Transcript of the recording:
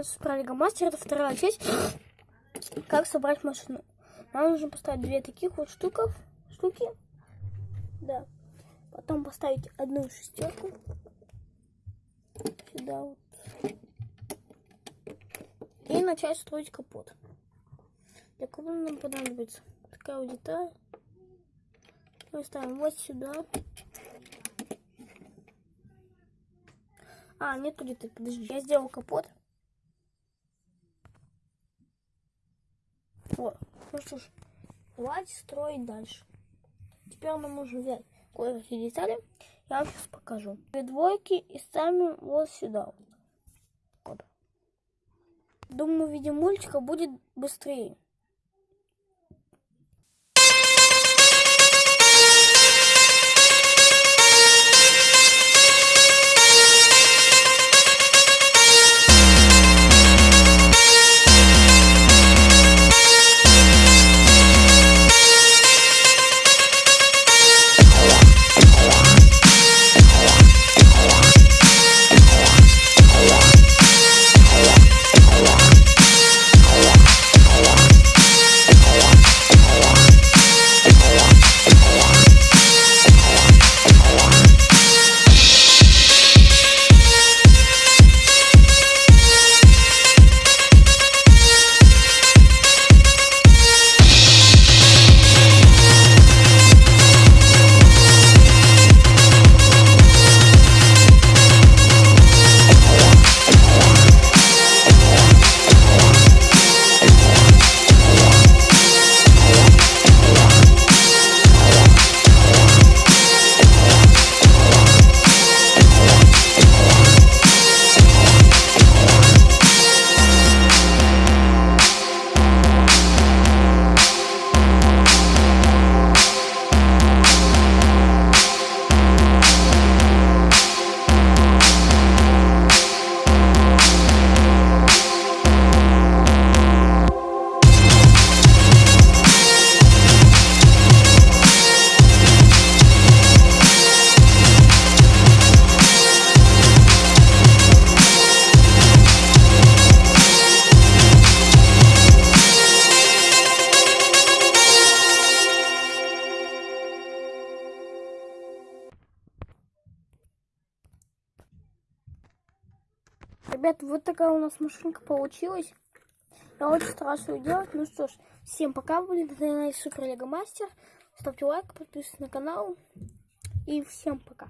называется Супер Лего Мастер. Это вторая часть. Как собрать машину. Нам нужно поставить две таких вот штуков, штуки. Да. Потом поставить одну шестерку. Сюда вот. И начать строить капот. Для капота нам понадобится такая вот деталь. Мы ставим вот сюда. А, нету где-то. Подожди, я сделал капот. Вот. Ну что ж, давайте строить дальше. Теперь нам нужно взять кое-какие детали. Я вам сейчас покажу. Две двойки и ставим вот сюда. Вот. Думаю, в виде мультика будет быстрее. Ребят, вот такая у нас машинка получилась. Я очень стараюсь ее делать. Ну что ж, всем пока. Были на канале Супер Лего Мастер. Ставьте лайк, подписывайтесь на канал. И всем пока.